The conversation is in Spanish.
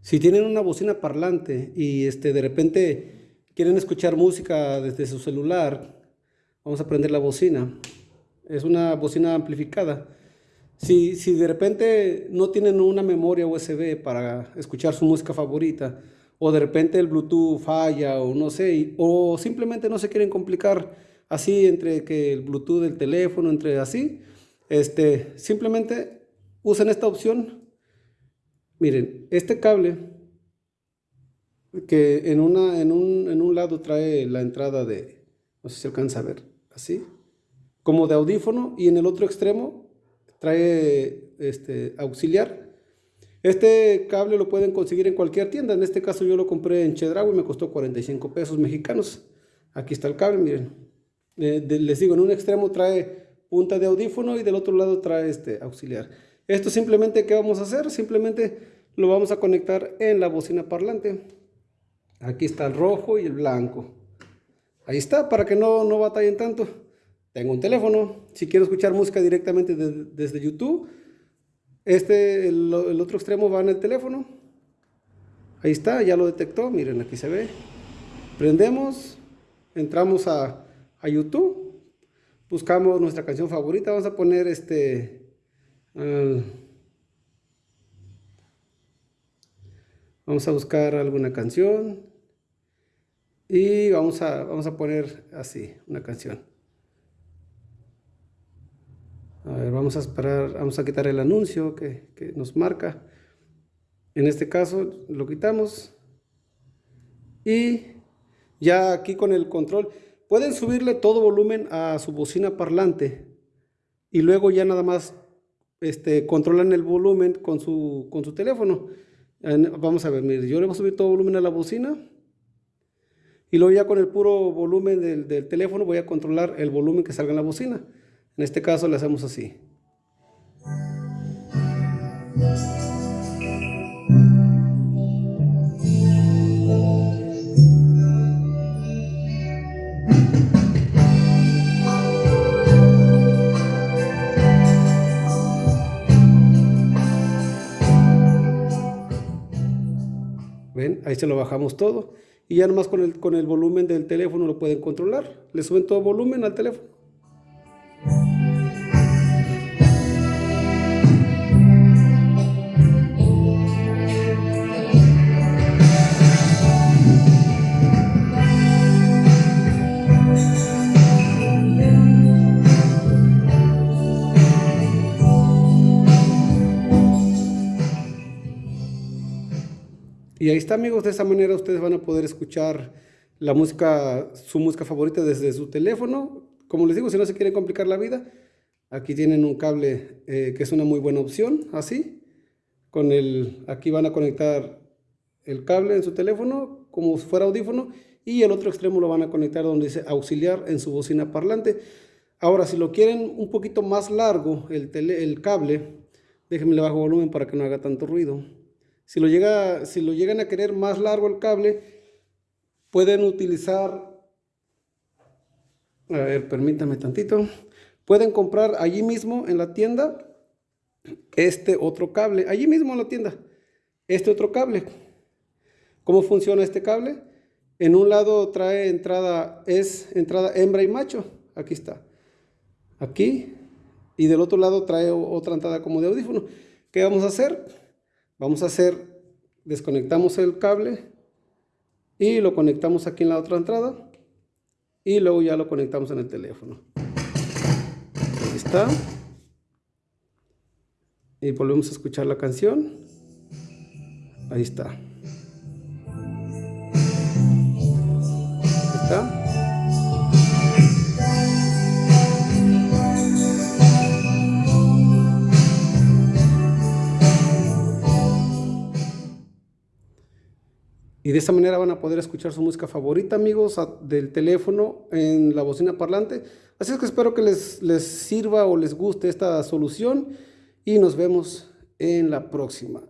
Si tienen una bocina parlante y este, de repente quieren escuchar música desde su celular, vamos a prender la bocina. Es una bocina amplificada. Si, si de repente no tienen una memoria USB para escuchar su música favorita, o de repente el Bluetooth falla, o no sé, o simplemente no se quieren complicar así entre que el Bluetooth del teléfono, entre así, este, simplemente usen esta opción. Miren, este cable que en, una, en, un, en un lado trae la entrada de, no sé si se alcanza a ver, así, como de audífono, y en el otro extremo trae este, auxiliar. Este cable lo pueden conseguir en cualquier tienda, en este caso yo lo compré en Chedraui me costó 45 pesos mexicanos. Aquí está el cable, miren. Eh, les digo, en un extremo trae punta de audífono y del otro lado trae este auxiliar. Esto simplemente, ¿qué vamos a hacer? Simplemente lo vamos a conectar en la bocina parlante. Aquí está el rojo y el blanco. Ahí está, para que no, no batallen tanto. Tengo un teléfono. Si quiero escuchar música directamente desde YouTube, este, el, otro extremo va en el teléfono. Ahí está, ya lo detectó. Miren, aquí se ve. Prendemos, entramos a, a YouTube, buscamos nuestra canción favorita. Vamos a poner este... vamos a buscar alguna canción y vamos a, vamos a poner así, una canción. A ver, vamos a esperar, vamos a quitar el anuncio que, que nos marca. En este caso lo quitamos. Y ya aquí con el control, pueden subirle todo volumen a su bocina parlante. Y luego ya nada más este, controlan el volumen con su, con su teléfono. Vamos a ver, mire, yo le voy a subir todo volumen a la bocina. Y luego ya con el puro volumen del, del teléfono voy a controlar el volumen que salga en la bocina. En este caso le hacemos así. Ahí se lo bajamos todo. Y ya nomás con el, con el volumen del teléfono lo pueden controlar. Le suben todo volumen al teléfono. Y ahí está amigos, de esa manera ustedes van a poder escuchar la música, su música favorita desde su teléfono. Como les digo, si no se quieren complicar la vida, aquí tienen un cable eh, que es una muy buena opción, así. Con el, aquí van a conectar el cable en su teléfono como si fuera audífono y el otro extremo lo van a conectar donde dice auxiliar en su bocina parlante. Ahora, si lo quieren un poquito más largo, el, el cable, déjenme le bajo volumen para que no haga tanto ruido. Si lo, llega, si lo llegan a querer más largo el cable, pueden utilizar, a ver, permítame tantito, pueden comprar allí mismo en la tienda este otro cable, allí mismo en la tienda, este otro cable. ¿Cómo funciona este cable? En un lado trae entrada, es entrada hembra y macho, aquí está, aquí, y del otro lado trae otra entrada como de audífono. ¿Qué vamos a hacer? Vamos a hacer, desconectamos el cable y lo conectamos aquí en la otra entrada y luego ya lo conectamos en el teléfono. Ahí está. Y volvemos a escuchar la canción. Ahí está. Ahí está. Y de esta manera van a poder escuchar su música favorita, amigos, del teléfono en la bocina parlante. Así es que espero que les, les sirva o les guste esta solución y nos vemos en la próxima.